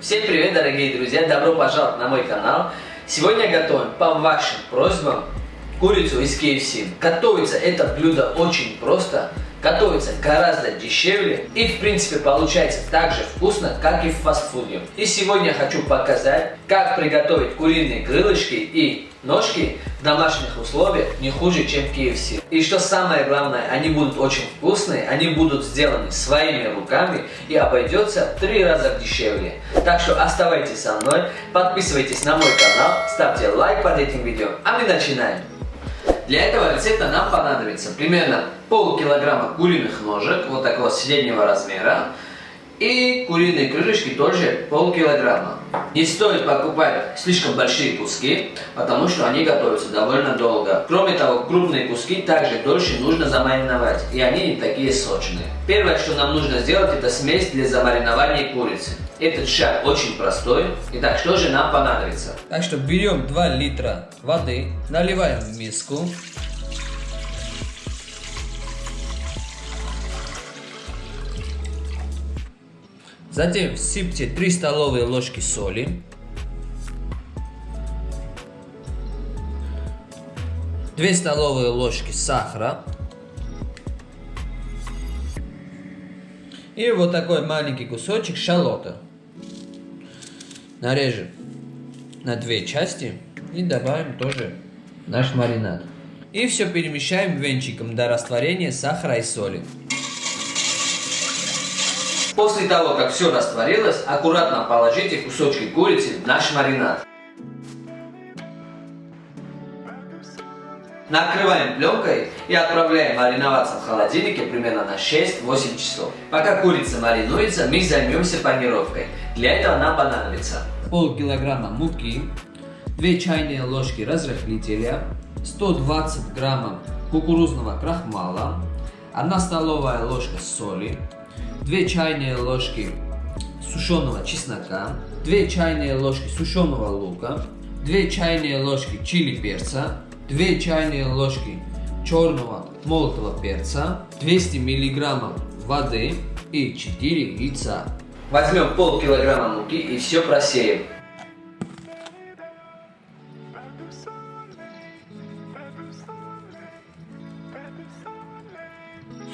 Всем привет, дорогие друзья! Добро пожаловать на мой канал! Сегодня готовим по вашим просьбам курицу из KFC. Готовится это блюдо очень просто, готовится гораздо дешевле и в принципе получается так же вкусно, как и в фастфуде. И сегодня хочу показать, как приготовить куриные крылышки и ножки в домашних условиях не хуже, чем в KFC. И что самое главное, они будут очень вкусные, они будут сделаны своими руками и обойдется в три раза дешевле. Так что оставайтесь со мной, подписывайтесь на мой канал, ставьте лайк под этим видео, а мы начинаем. Для этого рецепта нам понадобится примерно полкилограмма куриных ножек, вот такого среднего размера, и куриные крылышки тоже полкилограмма. Не стоит покупать слишком большие куски, потому что они готовятся довольно долго. Кроме того, крупные куски также дольше нужно замариновать, и они не такие сочные. Первое, что нам нужно сделать, это смесь для замаринования курицы. Этот шаг очень простой. Итак, что же нам понадобится? Так что берем 2 литра воды, наливаем в миску. Затем всыпьте 3 столовые ложки соли. 2 столовые ложки сахара. И вот такой маленький кусочек шалота. Нарежем на две части и добавим тоже наш маринад. И все перемещаем венчиком до растворения сахара и соли. После того, как все растворилось, аккуратно положите кусочки курицы в наш маринад. Накрываем пленкой и отправляем мариноваться в холодильнике примерно на 6-8 часов. Пока курица маринуется, мы займемся панировкой. Для этого нам понадобится полкилограмма муки, 2 чайные ложки разрыхлителя, 120 граммов кукурузного крахмала, 1 столовая ложка соли, 2 чайные ложки сушеного чеснока, 2 чайные ложки сушеного лука, 2 чайные ложки чили перца, 2 чайные ложки черного молотого перца, 200 миллиграммов воды и 4 яйца. Возьмем полкилограмма муки и все просеем.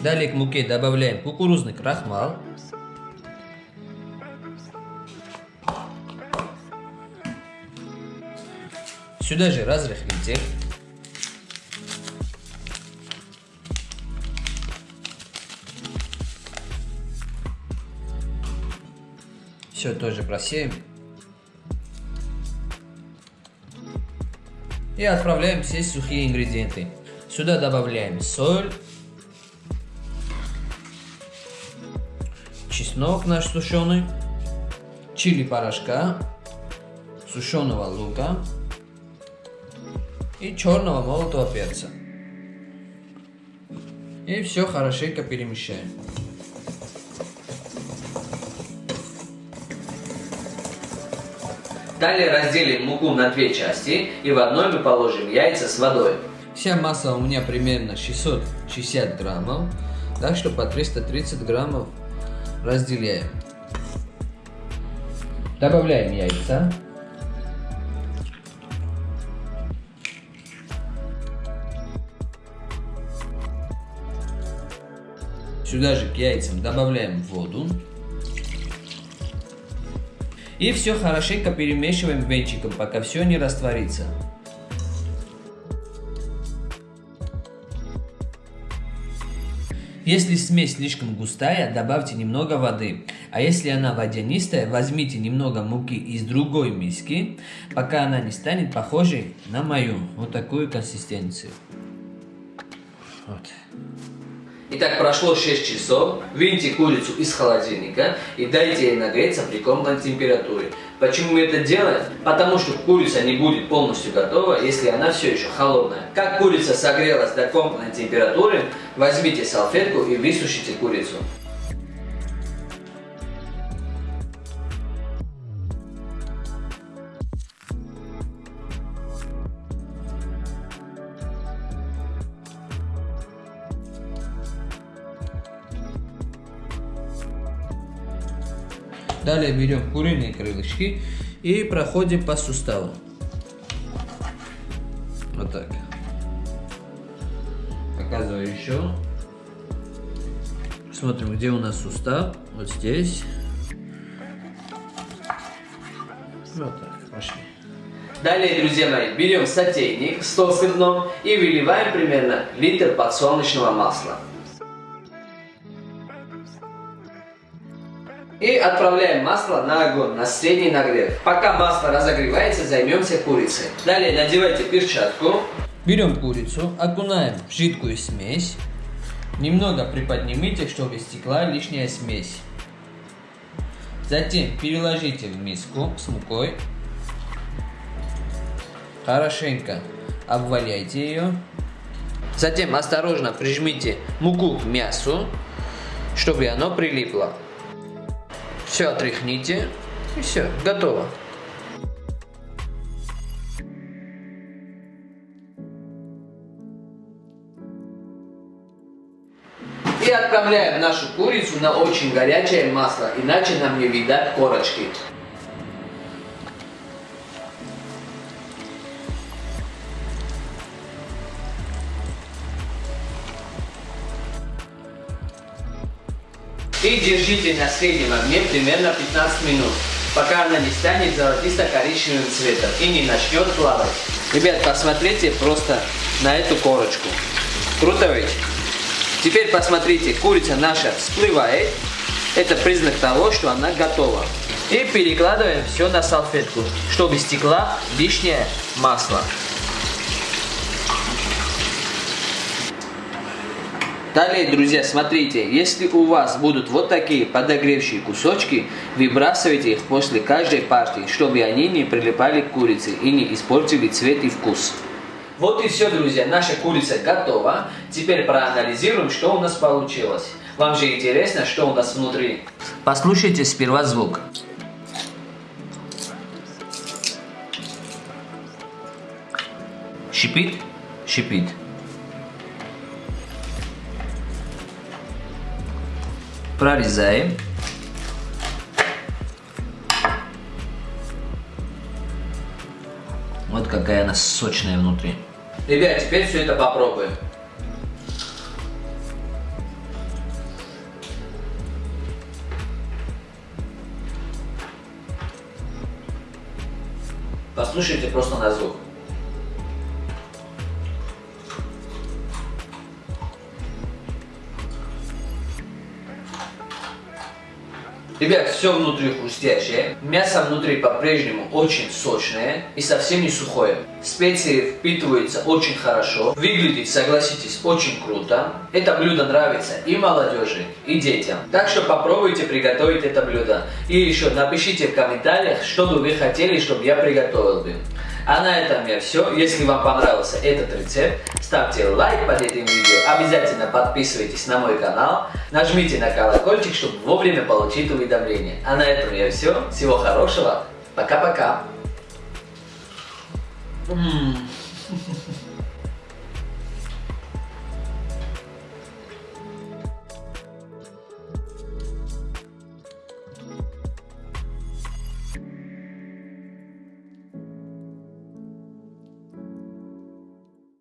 Далее к муке добавляем кукурузный крахмал. Сюда же разрыхлитель. Все тоже просеем. И отправляем все сухие ингредиенты. Сюда добавляем соль, чеснок наш сушеный, чили порошка, сушеного лука и черного молотого перца. И все хорошенько перемещаем. Далее разделим муку на две части и в одной мы положим яйца с водой. Вся масса у меня примерно 660 граммов, так что по 330 граммов разделяем. Добавляем яйца. Сюда же к яйцам добавляем воду. И все хорошенько перемешиваем венчиком, пока все не растворится. Если смесь слишком густая, добавьте немного воды. А если она водянистая, возьмите немного муки из другой миски, пока она не станет похожей на мою. Вот такую консистенцию. Вот. Итак, прошло 6 часов. Выньте курицу из холодильника и дайте ей нагреться при комнатной температуре. Почему мы это делаем? Потому что курица не будет полностью готова, если она все еще холодная. Как курица согрелась до комнатной температуры, возьмите салфетку и высушите курицу. Далее берем куриные крылышки и проходим по суставу. Вот так. Показываю еще. Смотрим, где у нас сустав. Вот здесь. Вот так, пошли. Далее, друзья мои, берем сотейник с толстым дном и выливаем примерно литр подсолнечного масла. И отправляем масло на огонь, на средний нагрев. Пока масло разогревается, займемся курицей. Далее надевайте перчатку. Берем курицу, окунаем в жидкую смесь. Немного приподнимите, чтобы стекла лишняя смесь. Затем переложите в миску с мукой. Хорошенько обваляйте ее. Затем осторожно прижмите муку к мясу, чтобы оно прилипло. Все отряхните. И все, готово. И отправляем нашу курицу на очень горячее масло, иначе нам не видать корочки. И держите на среднем огне примерно 15 минут, пока она не станет золотисто-коричневым цветом и не начнет плавать. Ребят, посмотрите просто на эту корочку. Круто ведь? Теперь посмотрите, курица наша всплывает. Это признак того, что она готова. И перекладываем все на салфетку, чтобы стекла лишнее масло. Далее, друзья, смотрите, если у вас будут вот такие подогревшие кусочки, выбрасывайте их после каждой партии, чтобы они не прилипали к курице и не испортили цвет и вкус. Вот и все, друзья, наша курица готова. Теперь проанализируем, что у нас получилось. Вам же интересно, что у нас внутри. Послушайте сперва звук. Шипит? Шипит. Прорезаем. Вот какая она сочная внутри. Ребят, теперь все это попробуем. Послушайте просто на звук. Ребят, все внутри хрустящее, мясо внутри по-прежнему очень сочное и совсем не сухое. Специи впитываются очень хорошо, выглядит, согласитесь, очень круто. Это блюдо нравится и молодежи, и детям. Так что попробуйте приготовить это блюдо. И еще напишите в комментариях, что бы вы хотели, чтобы я приготовил бы. А на этом я все. Если вам понравился этот рецепт, ставьте лайк под этим видео. Обязательно подписывайтесь на мой канал. Нажмите на колокольчик, чтобы вовремя получить уведомления. А на этом я все. Всего хорошего. Пока-пока.